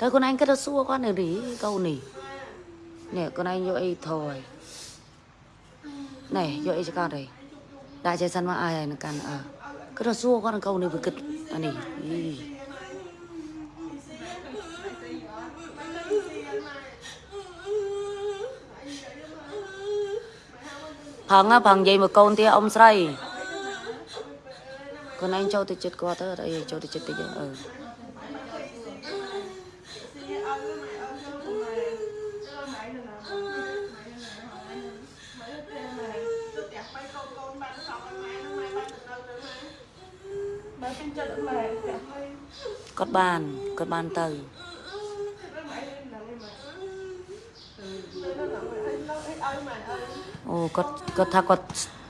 ទៅខ្លួនឯងគិតទៅសួរគាត់នៅនេះកូននេះនេះខ្លួនឯងយកអីថយណែយកអីចកតអីដាក់ចេះសិនមកអាយនឹងកាន់អើគិតទៅសួរគាត់កូននេះវាគិតអានេះអីផងផងនិយាយមកកូនទៀតអ៊ំស្រីខ្លួនឯងចូលទៅចិត្តគាត់ទៅអីចូលទៅចិត្តតិចអឺ បើពេញចិត្តម៉ែតែហើយ គាត់បានគាត់បានទៅម៉ែនឹងម៉ែនៅអីឲ្យម៉ែអើអូគាត់គាត់ថាគាត់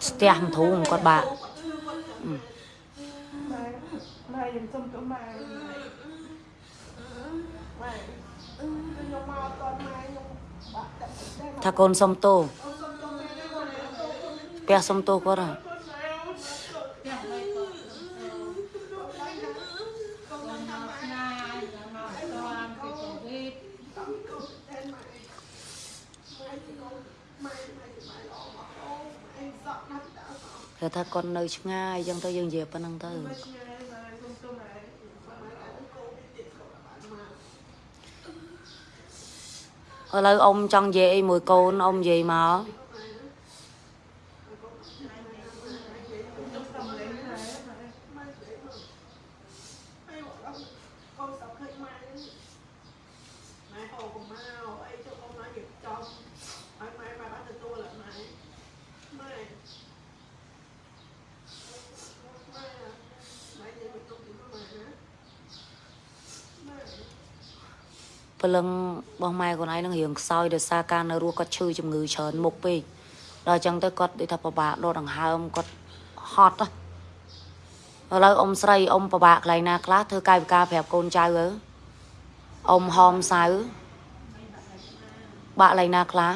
ស្ទះមិនធូរគាត់បាក់ម៉ែម៉ែយើងសុំទៅម៉ែម៉ែខ្ញុំមកតម៉ែខ្ញុំបាក់តែតែថាកូនសុំទោសផ្ទះសុំទោសគាត់ហ่ គេថាគាត់នៅឆ្ងាយអញ្ចឹងទៅយើងនិយាយប៉ុណ្្នឹងទៅឥឡូវអ៊ំចង់និយាយអីមួយកូនអ៊ំនិយាយមកព្រលឹងរបស់ ម៉ែខ្លួនឯងនឹងរៀងខ្សោយដោយសារការនៅរស់គាត់ឈឺជំងឺច្រើនមុខពេកដល់អញ្ចឹងទៅគាត់ដូចថាពិបាកដកដង្ហើមគាត់ហត់ហ៎ឥឡូវអ៊ំស្រីអ៊ំពិបាកកន្លែងណាខ្លះធ្វើកាយវិការប្រាប់កូនចៅទៅអ៊ំហោមសៅបាក់កន្លែងណាខ្លះ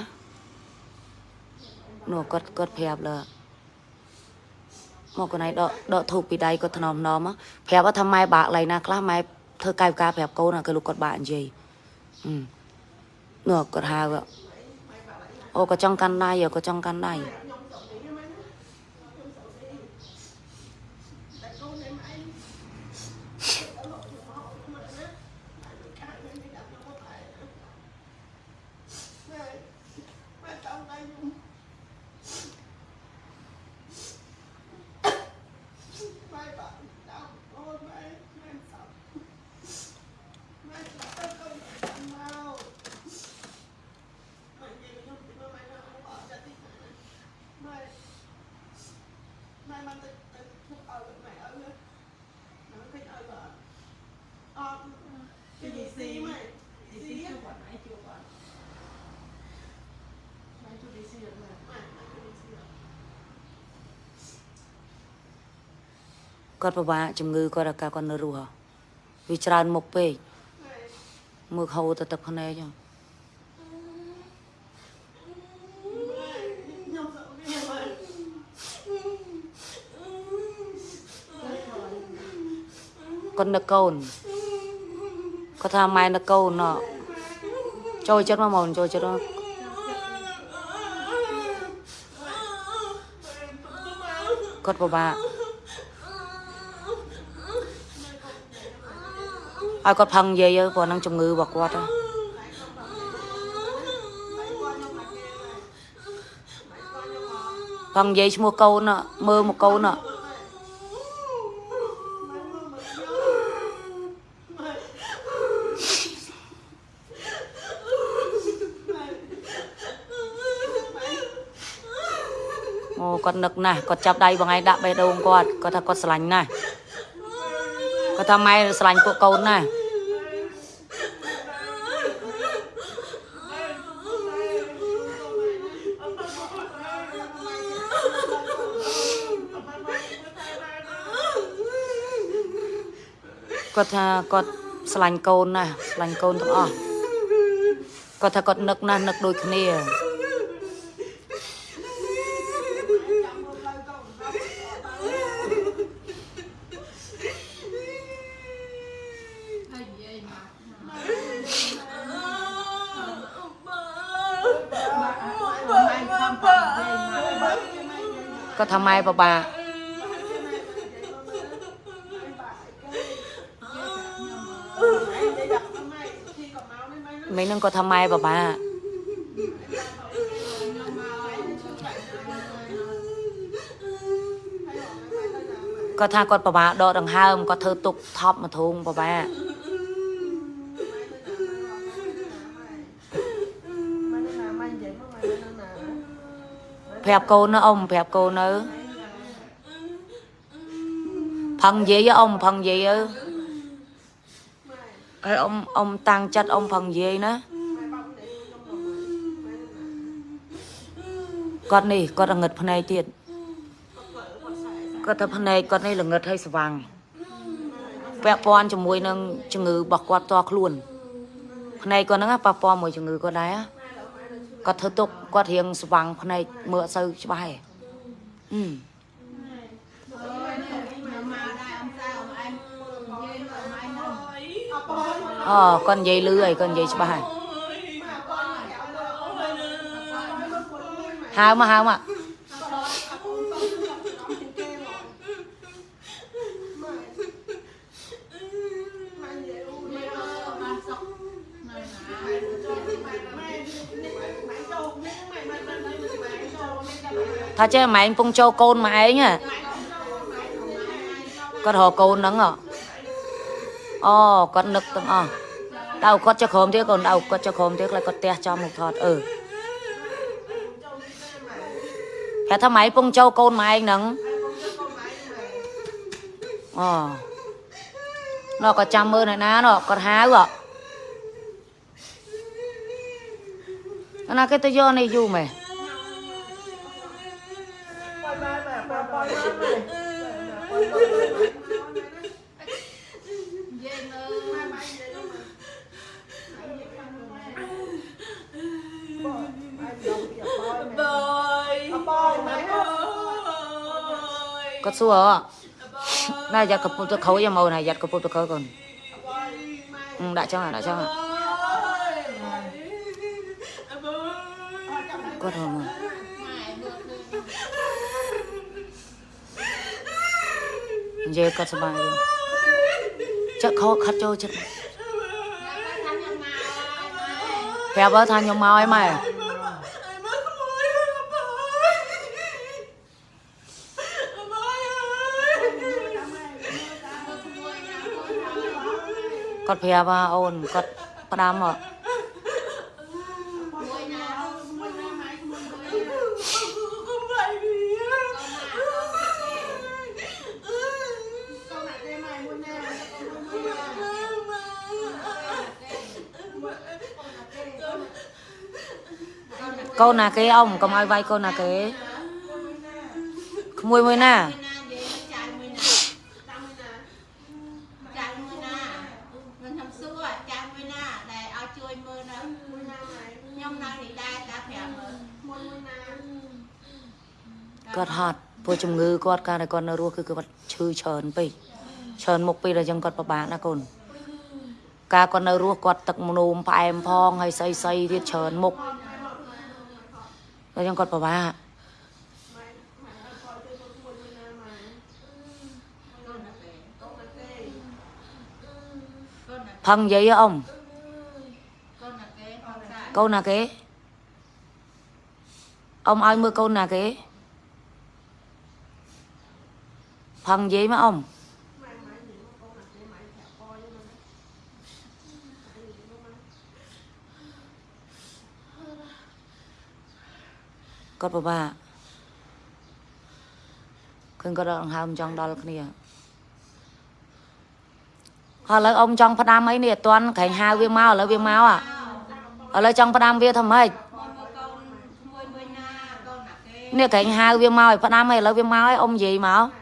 នោះគាត់គាត់ប្រាប់លើមកកន្លែងដកដកធូបពីដៃគាត់ថ្នមថ្នមប្រាប់ថាម៉ែបាក់កន្លែងណាខ្លះម៉ែធ្វើកាយវិការប្រាប់កូនគឺលោកគាត់បាក់និយាយ Ừ. Nửa cột hà vậy. Ô có trong căn này, ở có trong căn này. គាត់ពិបាកជំងឺគាត់អាការគាត់នៅរស់ហ៎វាច្រើនមុខពេកមើលហូរទៅទឹកភ្នែកហ្នឹងគាត់នឹកកូនគាត់ថាម៉ែនឹកកូនណោះចូលចិត្តមកមកចូលចិត្តមកគាត់ពិបាក ឲ្យគាត់ផឹងនិយាយទៅព្រោះហ្នឹងជំងឺរបស់គាត់ហ៎ផឹងនិយាយឈ្មោះកូនណ៎មើលមកកូនណ៎អូគាត់នឹកណាស់គាត់ចាប់ដៃបងឯងដាក់បេះដូងគាត់គាត់ថាគាត់ស្រឡាញ់ណាស់គាត់ថាម៉ែស្រឡាញ់ពួកកូនណាស់ គាត់ថាគាត់ស្រឡាញ់កូនណាស់ស្រឡាញ់កូនទាំងអស់គាត់ថាគាត់នឹកណាស់នឹកដូចគ្នាគាត់ថាម៉ែបបាក់ មីនឹងគាត់ថាម៉ែបបាគាត់ថាគាត់បបាដកដង្ហើមគាត់ធ្វើទុកថប់មកធុងបបាប្រាប់កូនណាអ៊ំប្រាប់កូននៅផឹងនិយាយអ៊ំផឹងនិយាយអើ phẹp cô nữa phần gì với ông phần gì ư cái ông ông tăng chất ông phần gì nữa con này con là nghịch phần này tiền con tập phần này con này là nghịch hay vàng vẹt pon cho mùi nâng cho ngư bọc quạt to luôn phần này con nó bọc pon mùi cho ngư con đấy á គាត់ធ្វើទុកគាត់រៀងស្វាំងភ្នែកមើលអត់សូវច្បាស់ឯងអឺ អូគាត់និយាយលឺហើយគាត់និយាយច្បាស់ហើយហៅមកហៅមកថាចេះម៉ែងពងចូលកូនមកឯងហ៎គាត់រកកូនហ្នឹងហ៎ អូគាត់នឹកទាំងអស់ដៅគាត់ចុះក្រោមទៀតកូនដៅគាត់ចុះក្រោមទៀតខ្លាចគាត់ផ្ទះចំមកថតអឺតែថាម៉ែងពងចូលកូនមកឯងហ្នឹងអូណ៎គាត់ចាំមើលនៅណាណ៎គាត់ហៅហ៎ណាគេទៅយកនេះយូរមែន có xua? À này giặt cặp tôi khấu cho màu này giặt cặp tôi khấu còn. Ừ, đã cho à đã cho à. Có thôi mà. Giờ có sao rồi chắc khó khát cho chắc. Phải bớt thanh nhung mau ấy mày គាត់ប្រាប់អូនគាត់ផ្ដាំមកកូនណាគេអ៊ំកុំឲ្យវាយកូនណាគេក្មួយមួយណា ជំងឺគាត់ការដែលគាត់នៅរស់គឺគាត់ឈឺច្រើនពេកច្រើនមុខពេកដល់ចឹងគាត់ពិបាកណាកូនការគាត់នៅរស់គាត់ទឹកមនោមផ្អែមផងហើយស្អីស្អីទៀតច្រើនមុខដល់ចឹងគាត់ពិបាកកូនណាគេកូនណាគេកូនណាផឹងនិយាយហ៎អ៊ំកូនណាគេផងសាកូនណាគេអ៊ំឲ្យមើលកូនណាគេ ផឹងនិយាយមកអ៊ំគាត់ពិបាកឃើញគាត់ដកដង្ហើមចង់ដល់គ្នាហើយឥឡូវអ៊ំចង់ផ្ដាំអីនេះអត់ទាន់ក្រែងហៅវាមកឥឡូវវាមកอ่ะឥឡូវចង់ផ្ដាំវាធ្វើម៉េចមកមើលកូនមួយមួយណាកូនណាគេនេះក្រែងហៅវាមកឲ្យផ្ដាំឲ្យឥឡូវវាមកឲ្យអ៊ំនិយាយមក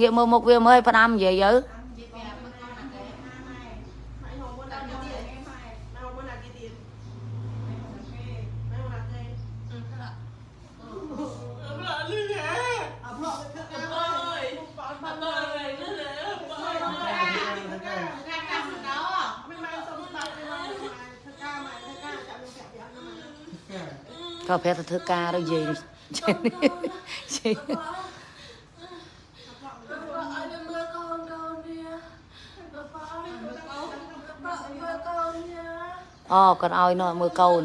ងាកមើលមុខវាមើលឲ្យផ្ដាំនិយាយទៅនិយាយប្រាប់មើលកូនណាគេម៉ែតើទៅទៀតម៉ែកាត់កាត់ទៅដល់ក៏ប្រាប់ទៅធ្វើការទៅនិយាយចេះនេះចេះ Bà អូគាត់ឲ្យនោះមើលកូន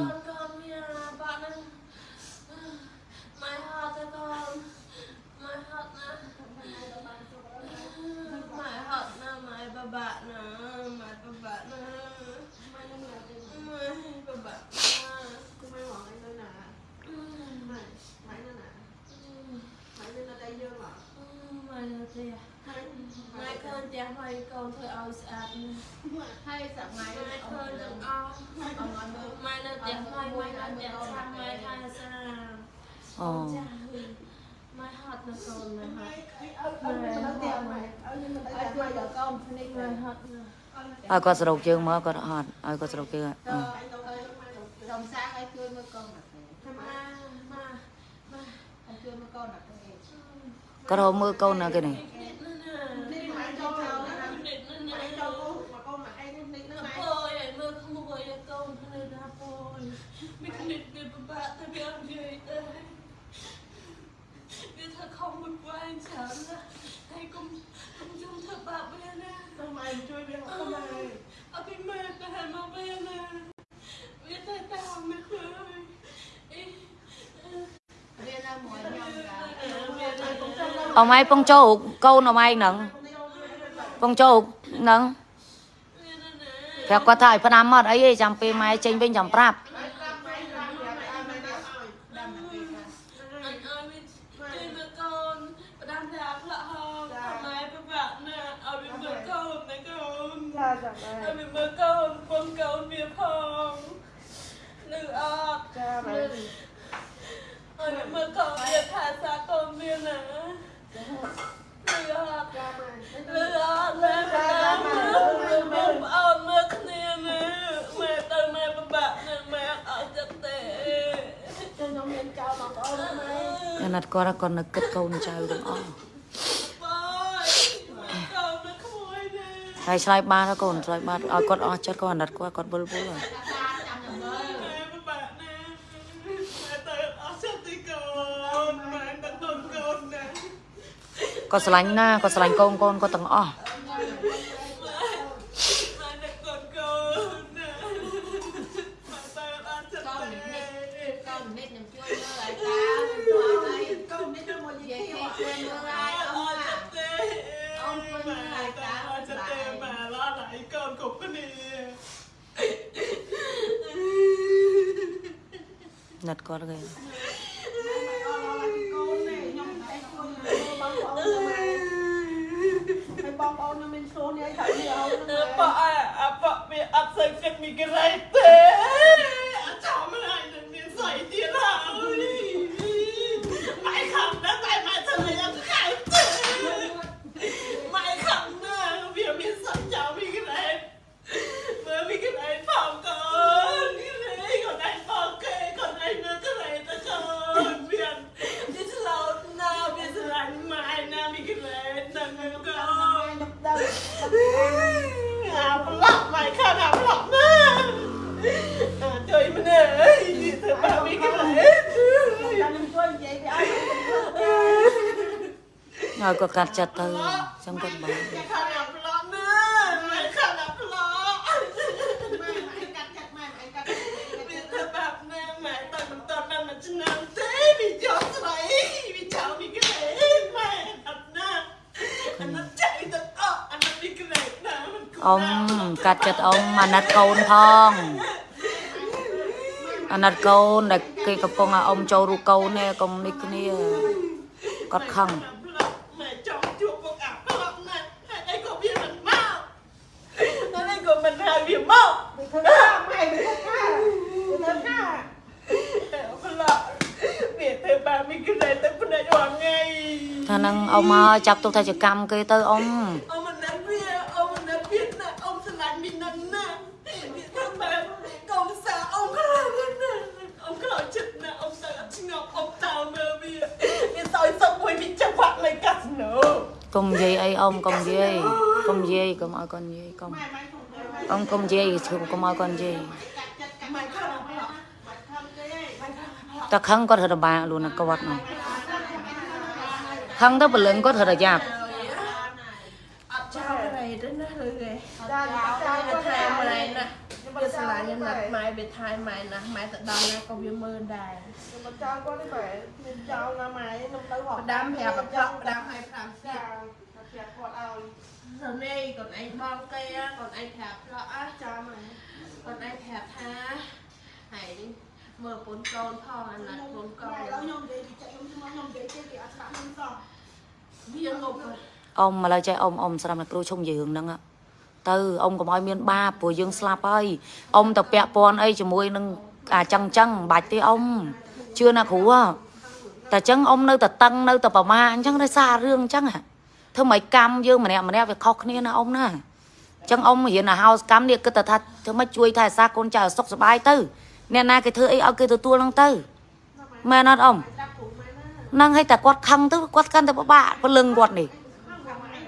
ឲ្យគាត់សរុបជើងមកគាត់អត់ឲ្យគាត់សរុបជើងអឺសុំសាឲ្យជួយមើលកូនដល់ពេល Mà Mà Mà ឲ្យជួយមើលកូនដល់ពេលគាត់រកមើលកូនណាគេនេះ អមឯងពងចូលកូនអមឯងហ្នឹងពងចូលហ្នឹង Vì nè nè ប្រាប់គាត់ថាឲ្យផ្ដាំមកអីទេចាំពេលម៉ែចេញវិញចាំប្រាប់ Nữ ọc nè Bà đang mơ Bông ọc mơ khné nè Mẹ tao mẹ bà bạn nè Mẹ ở chất tệ Cho nhóm miền cao mà có ông mày. អាណិតគាត់គាត់នឹកគិតកូនចៅទាំងអស់ Bye Con nó khôi nè ហើយឆ្លើយបានហើយកូនឆ្លើយបានឲ្យគាត់អស់ចិត្តគាត់អាណិតគាត់គាត់វិលវល់ហើយចាំចាំមើល Mẹ bà bạn nè Mẹ tao ở chất tí con Mẹ tao tôn con nè គាត់ស្រឡាញ់ណាគាត់ស្រឡាញ់កូនកូនគាត់ទាំងអស់ Mẹ nè con con nè Mẹ tao ở chất កូន tí នេះកូននេះខ្ញុំជួយមើលឲ្យតាជួយឲ្យ Con đi cho một និ gì យាយ kia គេជួយមើលឲ្យអ៊ំ Ở ណា chất tí Mẹ tao ở chất tí Mẹ lo lại con cục cái này ណិត ក៏កាត់ចិត្តទៅចឹងក៏បានខាត់អាប្លន់ណាមិនខាត់អាប្លន់មិនកាត់ចិត្តម៉ែមិនកាត់ចិត្តទៅបាប់ណាម៉ែតែមិនតន់បានមួយឆ្នាំទេវាយកស្រីវាចោលវាក្រែម៉ែអត់ណាអាណិតចៃទៅអត់អាណិតវាក្រែណាអ៊ំកាត់ចិត្តអ៊ំអាណិតកូនផងអាណិតកូនដែលគេកំពុងឲ្យអ៊ំចូលរូបកូននេះកុំនេះគ្នាគាត់ខឹង ថានឹងអ៊ំមកចាប់ទុកថាជាកម្មគេទៅអ៊ំ Ông mình đã bia, ông mình đã biết nè Ông sẽ làm mình nâng nè Biệt thằng bà Công xã ông có làm hết nè Ông có làm chết nè Ông ta gặp chinh ngọc Ông tao mơ bia Biệt soi xong rồi bị chắc hoạt lại cắt nữa កុំនិយាយអីអ៊ំកុំនិយាយកុំនិយាយកុំឲ្យគាត់និយាយកុំ Mày mày không được, mày អ៊ំកុំនិយាយកុំឲ្យគាត់និយាយ cắt chặt cái mày không làm lọ. Mày không cái đấy, mày không làm lọ. តែខឹងគាត់រត់បាក់ luôn ណាគាត់នោះ ហឹងទៅព្រលឹងក៏ត្រូវតែយ៉ាប់អត់ចោលអីទៅណាឬគេចាចាទៅថែមរីណាវាស្រឡាញ់ណាស់ម៉ែវាថែម៉ែណាស់ម៉ែទៅដល់ណាក៏វាមើលដែរខ្ញុំមិនចោលគាត់ទេម៉ែខ្ញុំចោលណាម៉ែខ្ញុំទៅហោះដាំប្រាប់ប្រាប់ដាំឲ្យប្រាំចាគាត់ប្រាប់គាត់ឲ្យទៅនេះគាត់ឯងបងគេគាត់ឯងប្រាប់ផ្លោះអស់ចាំគាត់ឯងប្រាប់ថាហើយនេះ មើលពូនកូនផងអាណិតពូនកូនម៉ែឡើយខ្ញុំនិយាយពីចិត្តខ្ញុំខ្ញុំនិយាយទេគេអត់ស្ដាប់ខ្ញុំសោះវាងប់អ៊ំមកឡើយចេះអ៊ំអ៊ំស្រាប់តែគ្រូឈុំយើងហ្នឹងอะទៅអ៊ំកុំឲ្យមានបាបព្រោះយើងស្លាប់ហើយអ៊ំទៅពាក់ព័ន្ធអីជាមួយនឹងអាចឹងចឹងមិនបាច់ទេអ៊ំជឿណាគ្រូហ៎តែចឹងអ៊ំនៅតែតឹងនៅតែប្រមាអញ្ចឹងដោយសាររឿងអញ្ចឹងហ៎ធ្វើម៉េចកម្មយើងម្នាក់ម្នាក់វាខុសគ្នាណាអ៊ំណាអញ្ចឹងអ៊ំរៀនអាហោសកម្មនេះគិតតែថាធ្វើម៉េចជួយថែរក្សាកូនចៅឲ្យសុខសប្បាយទៅ អ្នកណាគេធ្វើអីឲ្យគេទទួលហ្នឹងទៅមែនអត់អ៊ំហ្នឹងឲ្យតែគាត់ខឹងទៅគាត់កាន់តែពិបាកព្រលឹងគាត់នេះម៉ែ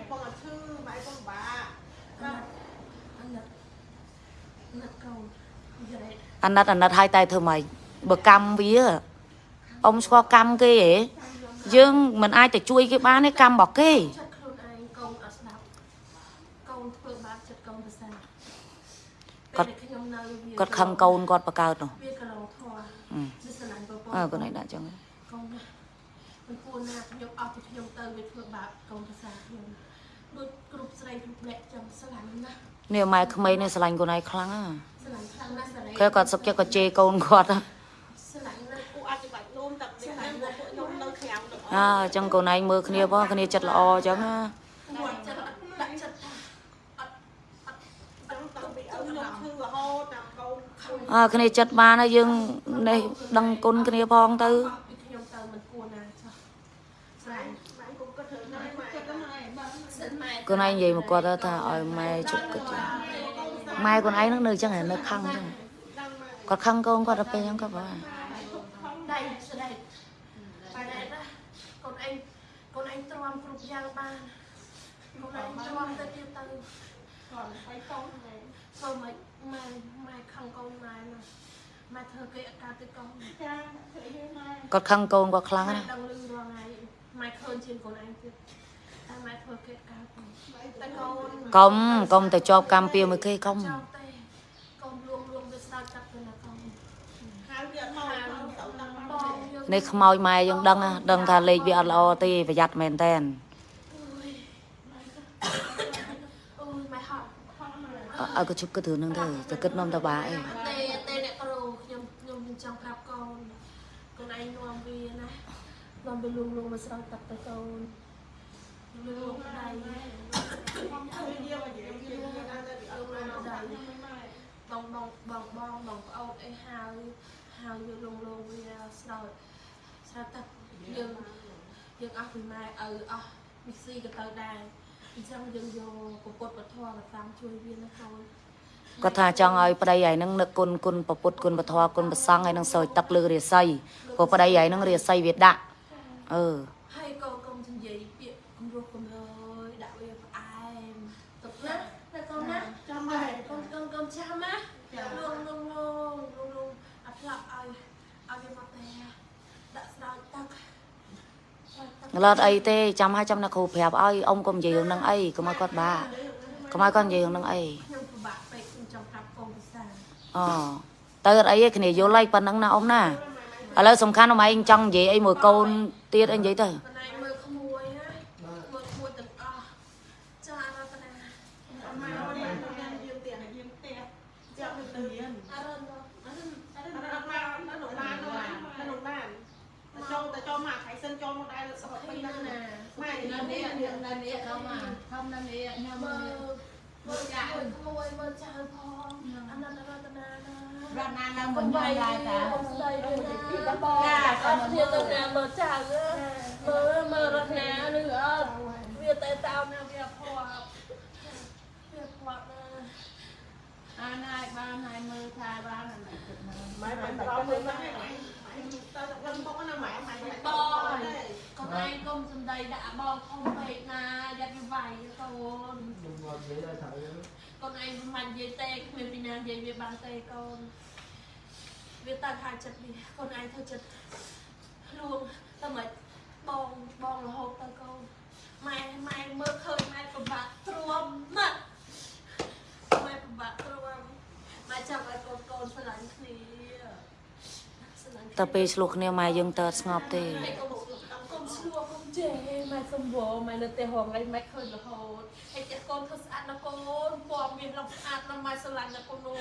បងអត់ឈឺម៉ែបងបាអាណិតអាណិតកូនយល់ទេអាណិតអាណិតឲ្យតែធ្វើម៉េចបើកម្មវាអ៊ំស្គាល់កម្មគេហ៎យើងមិនអាចទៅជួយគេបានទេកម្មរបស់គេ ចិត្តខ្លួនឯងកូនអត់ស្ដាប់កូនធ្វើបាបចិត្តកូនប្រសា គាត់ ពេលដែលខ្ញុំនៅវា គាត់ខឹងកូនគាត់បកើតនោះវាកន្លងធွာអឺវាស្រឡាញ់ប្រពន្ធអើកូនឯងដាក់ចឹងកូនណាមិនគួរណាខ្ញុំអស់ពីខ្ញុំទៅវាធ្វើបាបកូនប្រសាខ្ញុំដូចគ្រប់ស្រីគ្រប់អ្នកចឹងស្រឡាញ់ណាស់នេះម៉ែក្មេងនេះស្រឡាញ់កូនឯងខ្លាំងណាស្រឡាញ់ខ្លាំងណាស់ស្រឡាញ់គេគាត់សុកចិត្តគាត់ជេរកូនគាត់ហ៎ស្រឡាញ់ណាស់ពួកអត់ច្បាច់នោមតែនេះហ្នឹងពួកខ្ញុំនៅក្រៅទាំងអស់អើអញ្ចឹងកូនឯងមើលគ្នាផងគ្នាចិត្តល្អអញ្ចឹងណា គាត់ចិត្តអត់ដាក់ចិត្តថាអត់អត់អត់ ទៅពីឪខ្ញុំឈឺ រហូតតាមកូនខំអើគ្នាចិត្តបានហើយយើងនេះដឹងគុណគ្នាផងទៅអស់ពីខ្ញុំទៅមិនគួរណាចុះស្រឡាញ់ម៉ែគុំក៏ធ្វើដែរម៉ែចិត្តម៉ែបាទសិនម៉ែកូនឯងនិយាយមកគាត់ទៅថាឲ្យម៉ែជប់គិតចឹងម៉ែកូនឯងនឹងនៅចឹងហ៎នៅខឹងចឹងដឹងម៉ែគាត់ខឹងកូនគាត់ទៅពេលចឹងគាត់បាទដៃស្ដេចបែរណាកូនឯងកូនឯងទ្រាំគ្រប់យ៉ាងបានកូនឯងទ្រាំទៅទៀតទៅគាត់ទៅកូនម៉ែធ្វើមិន ម៉ែម៉ែខឹងកូនម៉ែណាម៉ែធ្វើគេអត់កើតទៅកូនចាធ្វើយីម៉ែគាត់ខឹងកូនគាត់ខ្លាំងម៉ែណាស់ដឹងលឺរាល់ថ្ងៃម៉ែឃើញជាងកូនឯងទៀតតែម៉ែធ្វើគេកើតទៅតែកូនកុំកុំទៅជាប់កម្មពៀមួយគេកុំចោលទេកូនលួងលួងវាស្ដាប់ចាប់ទៅណាកូនហៅវាអត់មកទៅដឹងបបងងយើងនេះខ្មោចម៉ែយើងដឹងណាដឹងថាលេខវាអត់ល្អទេប្រយ័ត្នមែនតែនអូយម៉ែហត់ អើក៏ជប់គិតរឿងហ្នឹងទៅតែគិតនំតបាអីទេទេអ្នកគ្រូខ្ញុំខ្ញុំចង់ប្រាប់កូនកូនឯងនាំវាណានាំវាលួងលួងមកស្រោចទឹកទៅកូនលួងលួងដៃខ្ញុំធ្វើយាមកនិយាយយាមកដល់ទៅអត់មកដល់ម៉ែបងបងបងបងបងប្អូនអីហៅហៅវាលួងលួងវាស្រោចស្រោចទឹកយើងយើងអស់ពីម៉ែឪអស់មីស៊ីក៏ទៅដែរ អញ្ចឹងយើងយកពុទ្ធពធមកតាមជួយវាណាកូនគាត់ថាចង់ឲ្យប្តីឯហ្នឹងនឹកគុណគុណប្រពុតគុណពធគុណប្រសង្ឃឯហ្នឹងសោយទឹកលើរាសីព្រោះប្តីឯហ្នឹងរាសីវាដាក់អឺ ហើយកូនកុំនិយាយពាក្យគំរោះគំរើយដាក់វាផ្អែមទឹកណាតែកូនណា ចាំម៉ែ កូនកូនកូនចាំណាលងលងលងលងលងអត់ផ្លាក់ឲ្យឲ្យវាមកតែដាក់ស្ដោចទឹកស្រោចទឹ កឡត់អីទេចាំឲ្យចាំណាគ្រូប្រាប់ឲ្យអ៊ំកុំនិយាយរឿងហ្នឹងអីកុំឲ្យគាត់បាកុំឲ្យគាត់និយាយរឿងហ្នឹងអីខ្ញុំពិបាកពេកខ្ញុំចង់ប្រាប់កូនភាសាអូទៅអត់អីទេគ្នាយល់ហើយប៉ុណ្ណឹងណាអ៊ំណាឥឡូវសំខាន់អ៊ំឯងចង់និយាយអីមួយកូនទៀតអីនិយាយទៅ ប៉ុន្តែមើលក្មួយណាមើលក្មួយទាំងអស់ចាអរតនា ម៉ែម៉ែម៉ែយាមផ្ទះយាមផ្ទះចាំទៅទៅយាម អរតនាអរតនា អត់អត់មកនៅក្នុងឡាននៅក្នុងឡានតែចូលតែចូលមកខៃសិនចូលមកដែរសុខពេញហ្នឹងណាម៉ែ នេះអ្នកណានេះខំមកខំណានេះញ៉ាំមើលមើលចាក់មួយមើលចាក់ផងអនន្តរតនាណារតនាណាមិនបានដែរតាស្ដីទៅពីដបងចាអត់ធានទៅណាមើលចាក់មើលមើលរតនានឹងអត់វាតែតោណាវាផោវាផោណាអានហើយបានហើយមើលថាបានមិនចិត្តមើលមិនបានប្រកបមើលណា ម៉ែទៅទៅបុកណាម៉ែម៉ែម៉ែបយកូនឯងកុំសំដីដាក់បងធំពេកណាយ៉ាត់វាវាយកូន Đừng ngồi vậy là thở កូនឯងមិននិយាយទេគ្មានពីណានិយាយវាបានទេកូនវាតាំងខាងចិត្តវាកូនឯងធ្វើចិត្តលួងតែមិនបងបងរហូតទៅកូនម៉ែម៉ែមើលឃើញម៉ែពិបាកទ្រាំណាស់ម៉ែពិបាកទ្រាំម៉ែចាំឲ្យកូនកូនស្រឡាញ់គ្នាស្រឡាញ់គ្នា តែពេលឆ្លោះគ្នាម៉ែយើងទៅអត់ស្ងប់ទេម៉ែកុំកុំឆ្លោះកុំចេះម៉ែសំវម៉ែនៅតែហងឯងម៉ែឃើញរហូតហើយចាស់កូនធ្វើស្អាតណាស់កូនពណ៌មានឡងស្អាតណាស់ម៉ែស្រឡាញ់ណាស់កូនអូ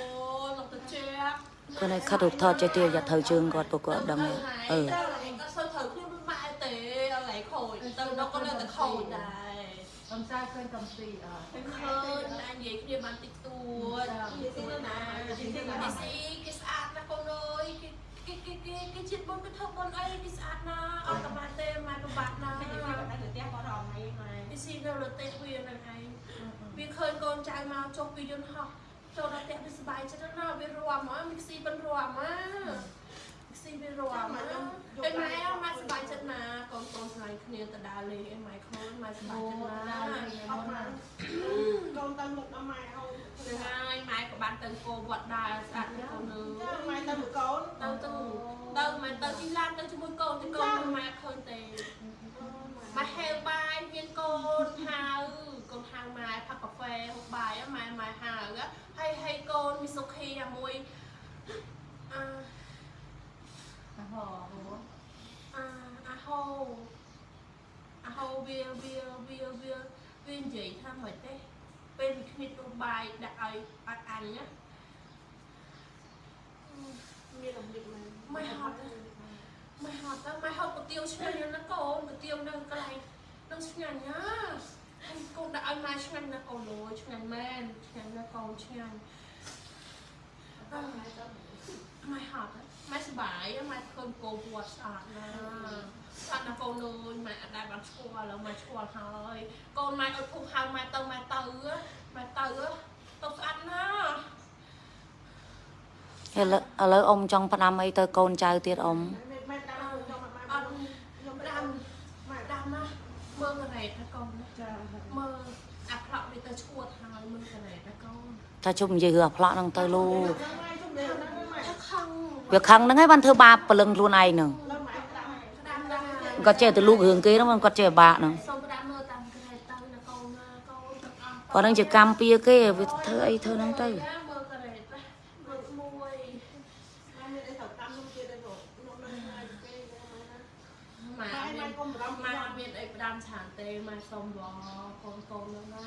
នឡងទៅជែកគាត់ឲ្យខិតរូបថតចេះទៀតយ៉ាត្រូវជើងគាត់ពួកគាត់អត់ដឹងទេអឺទៅឯងក៏សូវត្រូវខ្លួនមិនម៉ែទេអត់ឡៃខូចទៅដល់ក៏នៅតែខូចដែរកំសាឃើញកំពីអត់ឃើញតែនិយាយគ្នាបានតិចតួចនិយាយទៅណានិយាយទៅណាស៊ីគេស្អាតណាស់កូនអើយ គេគេគេគេជាតិបុនគេធ្វើបុនអីគេស្អាតណាស់អត់ក៏បានទេម៉ែពិបាកណាស់តែវាតែទៅផ្ទះគាត់រំអីម៉ែវាស៊ីនៅរទេះវានឹងឯងវាឃើញកូនចៅមកចុះពីយន្តហោះចូលដល់ផ្ទះវាសប្បាយចិត្តណាស់វារំមកមីស៊ីបិនរំមកមី ស៊ីវារំមកអីម៉ែម៉ែសប្បាយចិត្តណាស់កូនកូនស្លាញ់គ្នាទៅដើរលេងអីម៉ែខ្លួនម៉ែសប្បាយចិត្តណាស់អត់មកកូនទៅមុខដល់ម៉ែហើយហ្នឹងហើយម៉ែក៏បានទៅគោវត្តដែរស្អាតណាស់កូនអើចាយម៉ែទៅមួយកូនទៅទៅទៅម៉ែទៅទីឡានទៅជាមួយកូនទៅកូនម៉ែឃើញទេម៉ែហេវបាយមានកូនហៅកូនហៅម៉ែផឹកកាហ្វេហូបបាយម៉ែម៉ែហៅហើយហើយកូនមានសុខីអាមួយអឺអា ហោអាអាហោអាហោវាវាវាវាវានិយាយថាមិនទេពេលវាគ្មានទូបាយដាក់ឲ្យអត់អញណាមានរបៀបមិនមិនហត់មិនហត់ទៅមិនហត់ប្រទៀវឆ្ងាញ់ណាកូនប្រទៀវនៅកន្លែងនឹងឆ្ងាញ់ណាហើយកូនដាក់ឲ្យម៉ែឆ្ងាញ់ណាកូនអូឆ្ងាញ់មែនឆ្ងាញ់ណាកូនឆ្ងាញ់អត់មិនហត់ ម៉ែសបាយម៉ែឃើញកូនពណ៌ស្អាតណាស់ស្អាតណាស់កូនអើយម៉ែអត់ដែលបានស្គាល់ឥឡូវម៉ែស្គាល់ហើយកូនម៉ែអត់ភុសហៅម៉ែទៅម៉ែទៅម៉ែទៅទៅស្អាតណាស់ឥឡូវឥឡូវអ៊ំចង់ផ្ដាំអីទៅកូនចៅទៀតអ៊ំម៉ែតាមខ្ញុំមកម៉ែអត់ខ្ញុំផ្ដាំម៉ែផ្ដាំណាមើលកណែតណាកូនណាចាមើលអាផ្លាក់វាទៅឈួតហើយមើលកណែតណាកូនថាជុំនិយាយរឿងអាផ្លាក់ហ្នឹងទៅលោក ម៉ែជុំនេះហ្នឹងម៉ែ ថាខឹង វាខឹងហ្នឹងហើយបានធ្វើបាបព្រលឹងខ្លួនឯងហ្នឹងលើម៉ែតាមផ្ដាំណាគាត់ចេះទៅលូករឿងគេហ្នឹងគាត់ចេះបាក់ហ្នឹងសូមផ្ដាំមើលតាមកណែតទៅណាកូនណាកូនទាំងអស់គាត់ហ្នឹងជាកម្មពៀគេវាធ្វើអីធ្វើហ្នឹងទៅមើលកណែតណាមើលមួយម៉ែមានអីទៅតាមខ្ញុំទៀតទេបងខ្ញុំនៅថ្ងៃពេលម៉ែណាម៉ែម៉ែម៉ែកុំបារម្ភម៉ែអត់មានអីផ្ដាំឆានទេម៉ែសុំវកូនកូនហ្នឹងណា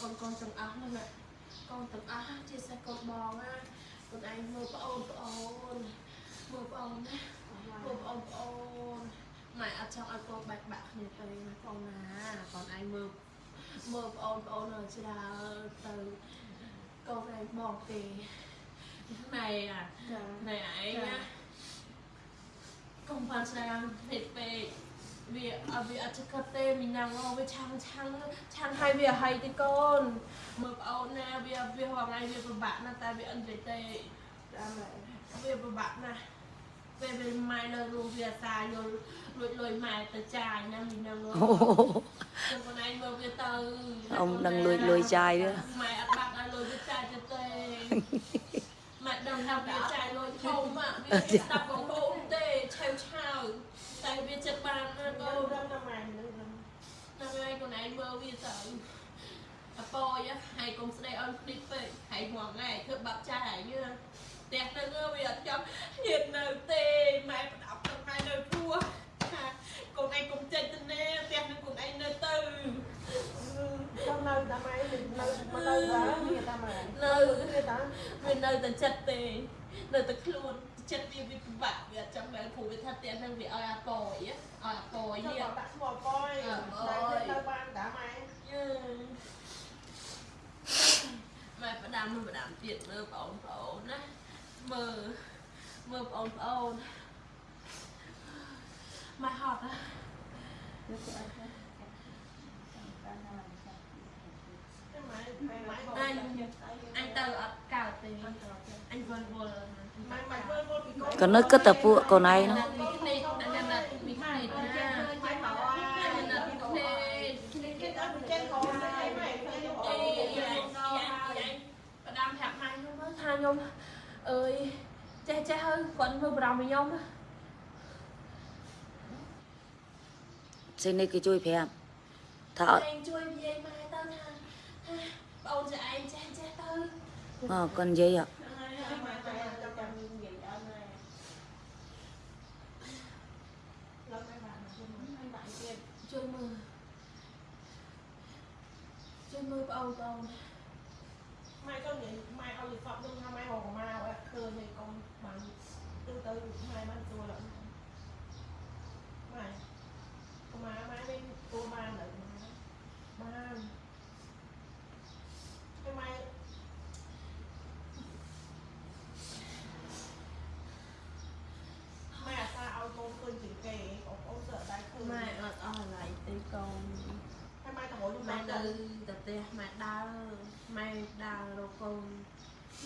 កូនកូនទាំងអស់ហ្នឹងណាកូនទាំងអស់ជាសេះកូនបងណា កូនឯងមើលប្អូនប្អូនមើលប្អូនណាមើលប្អូនប្អូនម៉ែអត់ចង់ឲ្យកូនបែកបាក់គ្នាទេណាកូនណាកូនឯងមើលមើលប្អូនប្អូននៅច្រើនទៅកូនឯងបងទេណែអាចាណែឯងណាកុំបានស្ដាយពេកពេក វាអត់វាអត់ចកត់ទេមីណាំងអូវាឆាំងឆាំងឆាំងឲ្យវាឲ្យទេកូនមើលប្អូនណាវាវាហងៃវាពិបាកណាស់តែវាអត់និយាយទេតាមម៉ែវាពិបាកណាស់ពេលវាម៉ែនៅរួមវាអាសាយល់លួចលុយម៉ែទៅចាយណាមីណាំងអូអូខ្ញុំខ្លួនឯងមើលវាទៅអ៊ំនឹងលួចលុយចាយទេម៉ែអត់បាក់ឲ្យលុយវាចាយទៅទេម៉ែដឹងថាវាចាយលុយធំอ่ะវាស្ដាប់បងប្អូនទេឆៅឆៅ តែវាចិត្តបានណាកូអូនរំដល់ម៉ែនឹងរំណាស់ហើយខ្លួនឯងមើលវាទៅអពយហើយកុំស្ដីអន់គ្នាពេកហើយងងឯងធ្វើបាប់ចាយឲ្យយើផ្ទះនឹងវាអត់ចាំហ៊ាននៅទេម៉ែប្រដាប់ទៅម៉ែនៅព្រោះថាកូនឯងកុំចេញទៅណាផ្ទះនឹងកូនឯងនៅទៅចាំនៅតាមម៉ែនៅនៅមកនៅដល់មានតាមម៉ែនៅមានតាមវានៅតែចិត្តទេនៅតែខ្លួន ចិត្តវាវាពិបាកវាអត់ចង់បានព្រោះវាថាផ្ទះនឹងវាឲ្យអាប៉យឲ្យអាប៉យចាំនេះដាក់ឈ្មោះប៉យតែទៅបានតាមម៉ែយឺម៉ែផ្ដាំមើលផ្ដាំទៀតមើលបងប្អូនណាមើលមើលបងប្អូនម៉ែហត់ណាម៉ែម៉ែម៉ែបងអញអញទៅអត់កើតទេអញវល់វល់ម៉ែម៉ែធ្វើម កពីកូនក៏នឹកគិតតែពួកកូនឯងហ្នឹងមីក្នេកអញណាត់មីក្នេកណាម៉ែមកអអញណាត់មីក្នេកគេទៅចេញកូនទៅឲ្យម៉ែទៅយកអីយ៉ាយ៉ាយ៉ាផ្ដាំប្រាប់ម៉ែខ្ញុំថាខ្ញុំអើយចេះចេះហើយគាត់មើលបារម្ភពីខ្ញុំណាសេនេះគេជួយប្រាប់ថាអត់ឯងជួយនិយាយម៉ែទៅថាបងអូនចាឯងចេះចេះទៅអើគាត់និយាយអ่ะ មកតែចាំនិយាយអត់ណែឡើយបានជួយមិនបានទៀត ជួយមើលជួយ មើលបងអូនបងអូនម៉ែក៏និយាយម៉ែឲ្យយល់សពនឹងថាម៉ែហងមកឃើញឯកូនបានទៅទៅម៉ែបានទួលម៉ែកុមារម៉ែវិញទួបានដល់បានហើយម៉ែម៉ែអាសាឲ្យកូនឃើញជាងគេបងប្អូន sợ តែឃើញ ម៉ែអត់អស់អ្វីទេកូន ហើយម៉ែទៅរកខ្ញុំ ម៉ែ ទៅ នៅទៅផ្ទះ ម៉ែដើរម៉ែដើររកកូន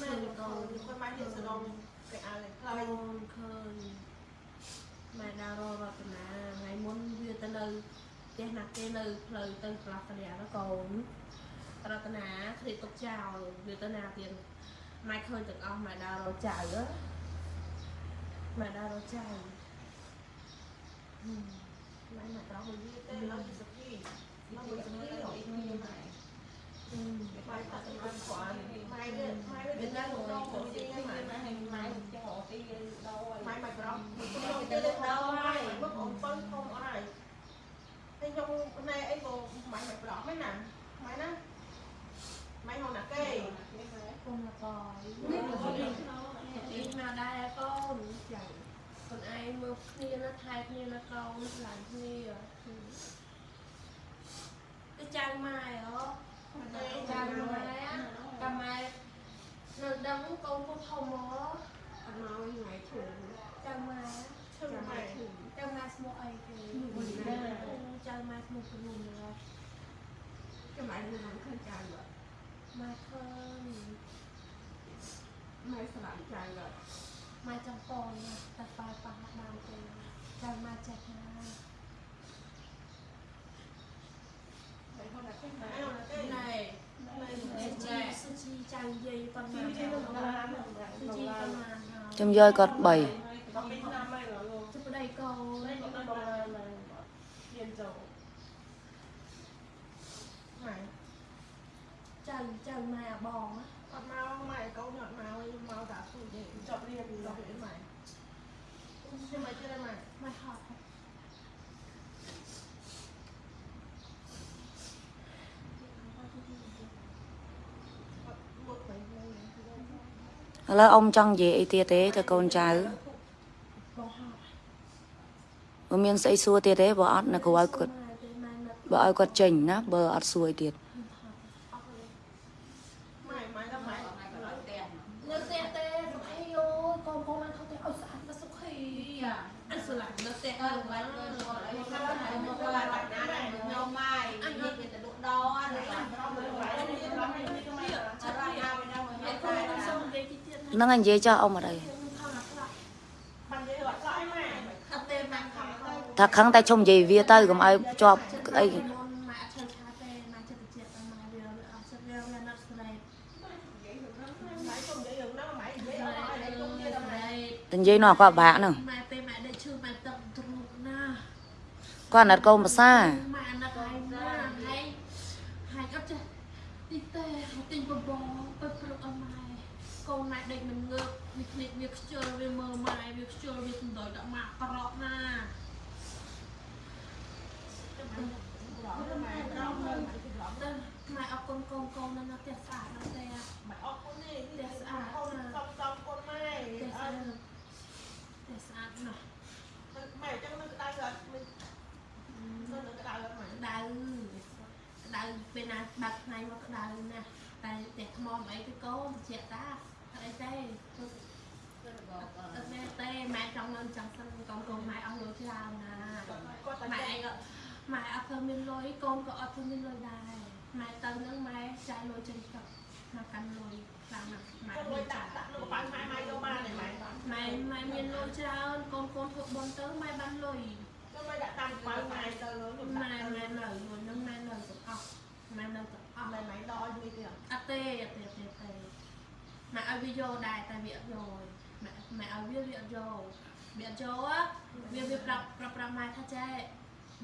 ម៉ែទៅកូនគាត់ម៉ែទៀតសដងគេឲ្យខ្លាកូយនឃើញម៉ែដើររករតនាថ្ងៃមុនវាទៅនៅផ្ទះណាគេនៅផ្លូវទៅផ្លាស់កលៀនកូនរតនាឃ្លីទុកចោលវាទៅណាទៀតម៉ែឃើញទាំងអស់ម៉ែដើររកចៅម៉ែដើររកចៅម៉ែមកដល់វិញទេឡើងពីសុភីឡើងពីសុភីដល់អ៊ីមីម៉ែอืมម៉ែតាសម្រាប់គាត់ម៉ែវាម៉ែវាទៅដល់ដល់ទៅទីម៉ែម៉ែម៉ែចង់អត់ទីដល់ម៉ែមកប្រំខ្ញុំទៅដល់ហើយមកអ៊ំប៉ុនធំអស់ហើយហើយខ្ញុំណែអីក៏ម៉ែ មកប្រំ ហ្នឹងណាម៉ែណាម៉ែហៅណាគេកូនមកបាយនេះមកដែរកូនចាកូនឯងមើលគ្នាណាថែគ្នាណាកូនឆ្លាញ់គ្នាទៅចាំម៉ែហ៎ចាំម៉ែចាំម៉ែនៅដឹងកូនមកធំហ៎អត់មកថ្ងៃឈឺចាំម៉ែឈឹងម៉ែចាំម៉ែស្មោះអីគេចាំម៉ែស្មោះព្រមណាចាំឯងមិនឃើញចាយបើម៉ែឃើញម៉ែស្លាប់ចាយបើម៉ែចាំកូនតែប៉ាប៉ាបានទេចាំម៉ែចេះណាម៉ែហៅណាគេម៉ែហៅណាគេណែម៉ែសុជីសុជីចៅយាយប៉ុណ្ណាសុជីប៉ុណ្ណាហើយខ្ញុំយកគាត់3ដល់ពីឆ្នាំម៉ែលោកជប្តីកូនគាត់ទៅដល់ម៉ែហ៊ានចូលម៉ែចៅចៅម៉ែបងអត់មកម៉ែកូនអត់មកមកតាទូទេចប់រៀនចប់រៀនម៉ែខ្ញុំមកជិះម៉ែម៉ែហត់ មកទៅនៅ ឥឡូវអ៊ំចង់និយាយអីទៀតទេទៅកូនចៅបងហត់បើមានស្អីសួរទៀតទេបើអត់នៅគ្រូឲ្យគាត់ម៉ែទេម៉ែនឹកបើឲ្យគាត់ចេញណាបើអត់សួរអីទៀត ម៉ែម៉ែដល់ម៉ែ ម៉ែក៏ដល់ផ្ទះ នៅផ្ទះទេសុខីអូកូនកូនបានថតទេឲ្យស្អាតដល់សុខីអញស្រឡាញ់នៅផ្ទះ អើបាច់មើលគាត់អីគាត់ហើយមកគាត់បាច់ណាខ្ញុំម៉ែអញនិយាយទៅលក់ដោអត់ហើយអត់រកណាវិញដល់មក ឯកូនសុំនិយាយទីទៀត ហ្នឹងហើយនិយាយចោះអ៊ំអត់អីខ្ញុំខំអាខ្លះបាននិយាយអត់ស្អីម៉ែអត់ទេម៉ែខំទៅថាខឹងតែជុំនិយាយវាទៅកុំឲ្យជាប់អីម៉ែអត់ឈើឆាទេម៉ែចិត្តតិចតែម៉ែវាអត់សិតវាវាណាត់ស្រីម៉ែកុំនិយាយរឿងហ្នឹងម៉ែនិយាយអត់ឲ្យជុំនិយាយដល់ម៉ែតែនិយាយនោះគាត់បាក់ហ្នឹងម៉ែពេលម៉ែដេកឈឺម៉ែទឹកទ្រូកណាគាត់ណាត់កូនភាសា ម៉ែអាណិតហើយណាហើយហើយអត់ចេះទីទេទិញបបងទៅព្រឹកអស់ម៉ែកូនម៉ែដេកមិនងើបវាភ្លេចវាខ្ជិលវាមើលម៉ែវាខ្ជិលវាសំដៅដាក់ម៉ាក់ប្រក់ណា ម៉ែប្រំមើលម៉ែប្រំ ទៅម៉ែអរគុណ កូនកូននៅផ្ទះស្អាតនៅផ្ទះម៉ែអរគុណនេះនេះស្អាតកូនសំសំគុណម៉ែផ្ទះស្អអាតត់ផ្ទះស្អាតណាស់ម៉ែអញ្ចឹងនឹងក្តៅអត់មិននៅនឹងក្តៅអត់ម៉ែក្តៅក្តៅពេលណាបាត់ថ្ងៃមកក្តៅណាស់តែផ្ទះថ្មអីទៅកូនត្រជាក់តាអត់អីទេអត់ទេទេម៉ែចង់នៅចង់សិនកូនកូនម៉ែអស់លុយច្រើនណាគាត់តែម៉ែឯងក៏ម៉ែអត់ធ្វើមានលុយកូនក៏អត់ធ្វើមានលុយដែរ ម៉ែទៅនឹងម៉ែចាយលុយចេញទឹកមកកាន់លុយខ្លាំងណាស់ម៉ែគាត់លុយដាក់ដាក់នៅកប៉ាល់ម៉ែម៉ែយកបានទេម៉ែគាត់ម៉ែម៉ែមានលុយច្រើនកូនកូនធ្វើបន់ទៅម៉ែបានលុយម៉ែដាក់តាមកប៉ាល់ម៉ែទៅខ្ញុំម៉ែដាក់ម៉ែនៅលុយនឹងម៉ែនៅទាំងអស់ម៉ែនៅទាំងអស់ម៉ែម៉ែដល់យូរទៀតអត់ទេអត់ទេអត់ទេទេម៉ែឲ្យវាយកដែរតែវាអត់យកម៉ែម៉ែឲ្យវាវាអត់យកវាអត់យក á វាវាប្រាប់ប្រាប់ប្រាប់ម៉ែថាចេះ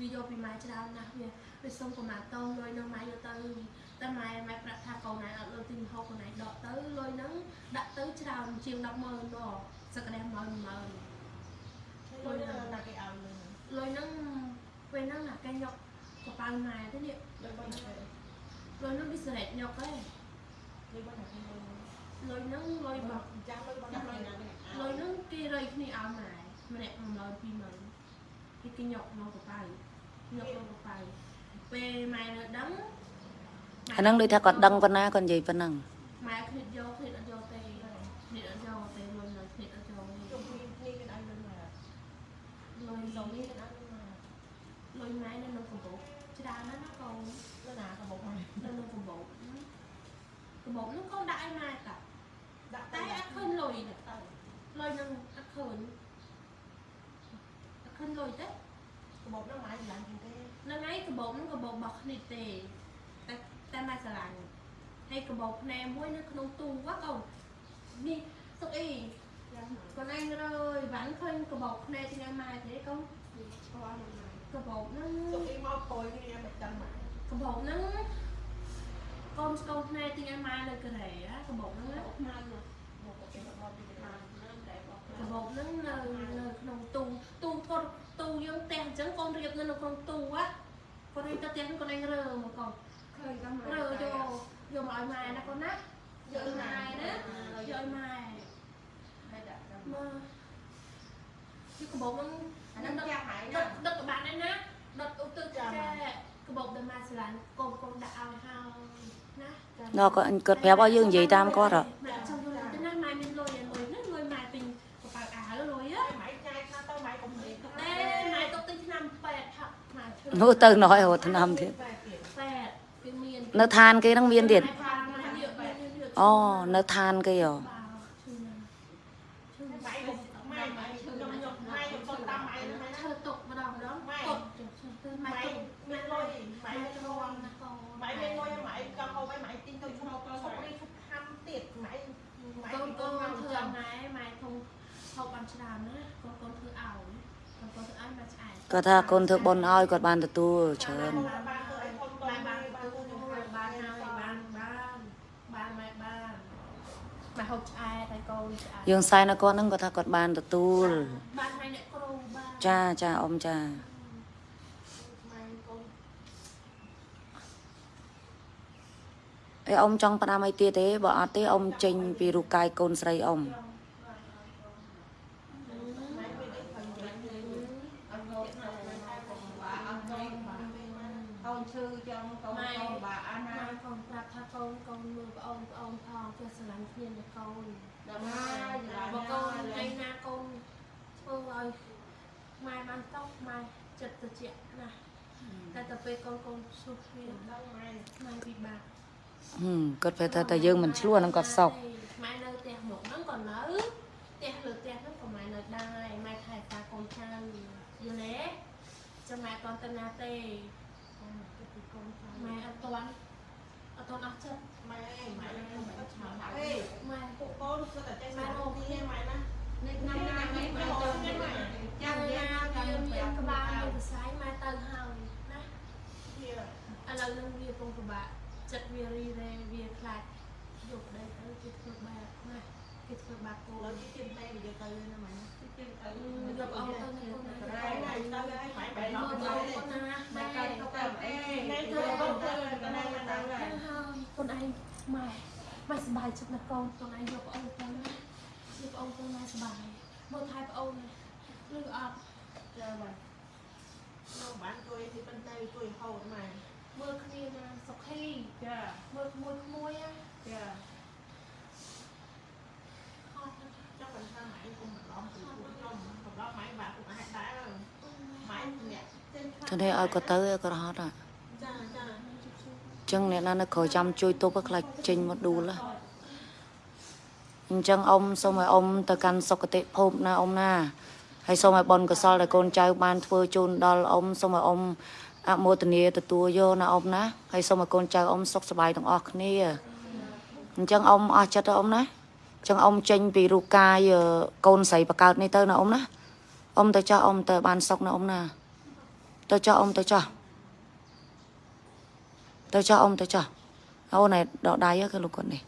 វាយកពីម៉ែច្រើនណាស់វា វាសុំប្រមាណតងលុយនឹងម៉ែយកទៅតែម៉ែម៉ែប្រាប់ថាកូនណៃអត់លុយទិញម្ហូបកូនណៃដកទៅលុយហ្នឹងដាក់ទៅច្រើនជាង100,000មកសក្តាន100,000លុយណាគេឲ្យលុយលុយហ្នឹងពេលហ្នឹងណាគេយកកប៉ៅម៉ែទៅនេះលុយបងណាគេលុយហ្នឹងវាស្រេចយកឯងលុយបងណាគេលុយលុយហ្នឹងលុយបោះចាំលុយបងណាគេណាគេលុយហ្នឹងគេរៃគ្នាឲ្យម៉ែម្នាក់100 20000គេគេយកមកកប៉ៅយកមកកប៉ៅ ពេលម៉ែនៅដឹងអាហ្នឹងដូចថាគាត់ដឹងប៉ុណ្ណាគាត់និយាយប៉ុណ្ណឹងម៉ែគ្នាយកគ្នាអត់យកទេគ្នាអត់យកទេលុយនៅគ្នាអត់យកទេជុំគ្នាគ្នាគេឲ្យលុយមកលុយសុំនេះគេឲ្យលុយមកលុយម៉ែនៅក្នុងកំពតច្រើនណាស់ណាកូនលុយណាក៏មកមកនៅក្នុងកំពតកំពតហ្នឹងកូនដាក់ឲ្យម៉ែតាដាក់តែតែអត់ឃើញលុយទេលុយហ្នឹងអត់ឃើញអត់ឃើញលុយទេកបោហ្នឹងមកឡើងជាងគេហ្នឹងហើយកបោបហ្នឹងកបោបរបស់គ្នាទេតែតែម៉ែស្រឡាញ់ហើយកបោបភ្នែមួយនៅក្នុងទូវ៉ាកូននេះសុកអីកូនឯងរើយវ៉ាន់ឃើញកបោបភ្នែទីណាម៉ែទេកូនកបោបហ្នឹងសុំអីមកខ້ອຍគ្នាមិនចាំមកកបោបហ្នឹងកូនស្កូនភ្នែទីណាម៉ែនៅកូរ៉េណាកបោបហ្នឹងណាមកគេមកពីណា កបោបហ្នឹងនៅនៅក្នុងទូទូគាត់ទូយើងផ្ទះអញ្ចឹងកូនរៀបនៅក្នុងទូវ៉ាកូនឯងទៅផ្ទះកូនឯងរើមកកូនឃើញក៏មករើយកយកមកឲ្យម៉ែណាកូនណាយកឲ្យម៉ែណាយកឲ្យម៉ែហើយដាក់ទៅមកទីកបោបហ្នឹងអាហ្នឹងចាស់ហើយដុណាតដុតក្បាត់ដែរណាដុតឧទ្ទិសចាកបោបដែលម៉ែស្រឡាញ់កូនកូនដាក់ឲ្យហើយណាដល់គាត់គាត់ប្រាប់ឲ្យយើងនិយាយតាមគាត់ហ៎ ម៉ែចង់យល់ទៅណាម៉ែមានលុយលុយហ្នឹងលុយម៉ែទិញកប៉ៅអាវលុយហ៎ ម៉ៃញ៉ាយខ្លះទៅម៉ៃកុំនិយាយ តែម៉ែទុកទិញឆ្នាំពេទ្យថាម៉ែឈឺ នោះទៅណយរត់ឆ្នាំទៀតតែទៀតពេទ្យវាមាននៅឋានគេហ្នឹងមានទៀតម៉ែថាម៉ែយកម៉ែយកអូនៅឋានគេហ៎ បាឈឺណាស់ឈឺ ម៉ៃកុំម៉ៃម៉ៃខ្ញុំខ្ញុំម៉ៃខ្ញុំសុំតាមម៉ៃណាម៉ៃណា ឈើទុកម្ដងម្ដងកត់ចុះឈើទៅម៉ែ ម៉ៃ ទុក មានលុយម៉ៃ ម៉ែ មាន ទ្លុ រាំ យ ណាកូន ម៉ៃមានលុយម៉ៃក៏ហូបឲ្យម៉ៃទិញទៅឈ្មោះសុកនេះឈប់ហាំទៀតម៉ៃម៉ៃ កូន ពី កូ កូ ន នមក ធ្វើ ចាំ ម៉ែម៉ែធំហូបបានច្រើនណាកូនកូនធ្វើឲ្យកូនកូនធ្វើឲ្យម៉ែឆ្អែត គាត់ថាកូនធ្វើបុណ្យឲ្យគាត់បានទទួលច្រើនបានបានទៅឲ្យធំម៉ែទៅបានបានទៅបានទៅទៅបានហើយបានបានបានម៉ែបានម៉ែហូបឆ្អែតហើយកូនឆ្អែតយើងសែនឲ្យគាត់ហ្នឹងគាត់ថាគាត់បានទទួលបានហើយអ្នកគ្រូបានចាចាអ៊ំចាម៉ៃកូនអីអ៊ំចង់ផ្ដាំអីទៀតទេបើអត់ទេអ៊ំចេញពីរូបកាយកូនស្រីអ៊ំ ម៉ៃវានេះឃើញវិញ អត់ហូបទៅណាកុំបាអត់ទៅកូន ឈឺចឹងកូនកូនបាអាណាម៉ែកូនប្រាប់ថាកូនកូនមើលប្អូនប្អូនផងចេះស្រឡាញ់គ្នាណាកូនដល់ហើយបើកូនឯណាកូនធ្វើឲ្យម៉ែបានតោះម៉ែចិត្តត្រជាក់ណាស់តែទៅពេលកូនកូនឈឺគ្នាដល់ម៉ៃម៉ែពិបាកហឹមគាត់ប្រាប់ថាតែយើងមិនឆ្លោះហ្នឹងគាត់សោកម៉ែនៅផ្ទះមកហ្នឹងក៏នៅផ្ទះលើផ្ទះហ្នឹងក៏ម៉ែនៅដែរម៉ែថែតាកូនចៅយល់ទេចាំម៉ែអត់ទៅណាទេ ម៉ែអត់ទាន់អត់ទាន់អស់ចិត្តម៉ៃអីម៉ៃខ្ញុំមិនឆ្ងល់អីម៉ែពួកកូនគឺតែចេះម៉ៃអូនេះម៉ៃណានេះណាណាមិនទៅចាំយ៉ាងណាវាចាំមានចាំក្ក្បាបាលលមានសរសៃម៉ែទៅហើយណាវាឥឡូវនឹងវាពងពិបាកចិត្តវារីរែវាខ្លាចយកប្តីទៅគេធ្វើបាបណាគេធ្វើបាបគោលើទីទៀតតែវាទៅណាម៉ៃណាទៅយកអស់ទៅនៅកូនណាម៉ៃណាទៅឲ្យម៉ៃបែរមើមកលទៅទៅទេកូនណាម៉ែម៉ែកាកាត់ ត់ ទៅ ទៅ ទៅអេ ថ្ងៃទៅទៅទៅទៅណាទៅ ហើយកូ នឯងម៉ែម៉ែសប្បាយចិត្តណាស់កូនកូនឯងយកប្អូនទៅណាយកប្អូនទៅម៉ែសប្បាយមើលថែប្អូនឬអត់ចាម៉ៃមកបានជួយទីប៉ុន្តែជួយហូតម៉ៃមើលគ្នាណាសុខីចាមើលក្មួយក្មួយណាចាខត់ណាស់ចង់បានថាម៉ៃគុំបន្លំពីពួកខ្ញុំបន្លំម៉ៃបាក់ពួកអាចដែរម៉ៃអ្នកចេញទៅនេះឲ្យគាត់ទៅឲ្យគាត់ហត់ហ่ะចាចាអញ្ចឹងអ្នកណានៅក្រោយចាំជួយទប់ឲ្យខ្លាចចេញមកដួលហ่ะអញ្ចឹងអ៊ំសូមឲ្យអ៊ំទៅកាន់សុគតិភពណាអ៊ំណាហើយសូមឲ្យបុណ្យកុសលដែលកូនចៅបានធ្វើជូនដល់អ៊ំសូមឲ្យអ៊ំអនុមោទនាទទួលយកណាអ៊ំណាហើយសូមឲ្យកូនចៅអ៊ំសុខសប្បាយទាំងអស់គ្នាអញ្ចឹងអ៊ំអស់ចិត្តទៅអ៊ំណាចឹងអ៊ំចេញពីរូបកាយអឺកូនស្រីបកើតនេះទៅណាអ៊ំណាអ៊ំទៅចោះអ៊ំទៅបានសុកណាអ៊ំណាទៅចោះអ៊ំទៅចោះ ទៅចោះអ៊ំទៅចោះអូនឯដកដៃហ៎គឺលោកគាត់នេះ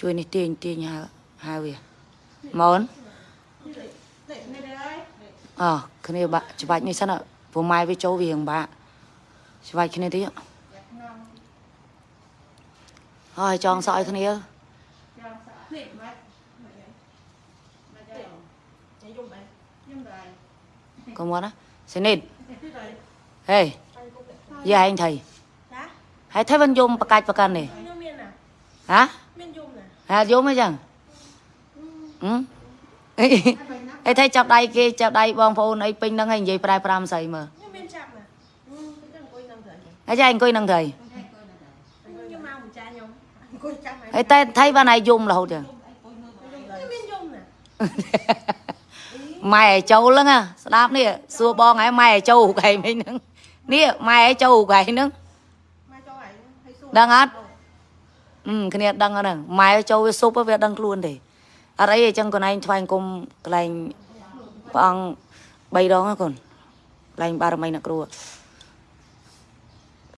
ជួយនេះទាញទាញហៅហៅវាមកអូននេះនេះដែរអើគ្នាបាក់ច្បាច់នេះសិនព្រោះម៉ែវាចូលវារៀងបាក់ច្បាច់គ្នាទៀត ហើយចងសក់ឲ្យគ្នាចាំសានេះម៉ាច់ម៉ាច់ម៉ាច់ដែរញ៉ៃយំដែរយំដែរកុំមកណាសេនីតនេះដែរហេយាយឯងថៃចាហើយថៃវិញយំបកាច់បកាន់នេះខ្ញុំមានណាហ៎មានយំណាហ่าយំអីចឹងហឹមអីអីថៃចាប់ដៃគេចាប់ដៃបងប្អូនអីពេញហ្នឹងហើយនិយាយប្រែប្រាំស្អីមើលខ្ញុំមានចាប់ណាចាំអង្គុយនឹងទៅហើយចាអង្គុយហ្នឹងថៃខ្ញុំមកម្ចាស់ខ្ញុំអង្គុយចាំហើយហើយតែថៃបានឲ្យយំរហូតចឹងខ្ញុំមានយំណាម៉ែឲ្យចូលហ្នឹងណាស្ដាប់នេះសួរបងហើយម៉ែឲ្យចូលកែមិញហ្នឹងនេះម៉ែឲ្យចូលកែហ្នឹង មកចូលហើយហើយសួរ ដឹងអត់អឺគ្នាដឹងហ្នឹងម៉ែចូលវាស៊ុបវាដឹងខ្លួនទេអត់អីអញ្ចឹងកូនឯងថ្វាយគុំកន្លែងព្រះអង្គ3ដងហ្នឹងកូនកន្លែងបារមីអ្នកគ្រូ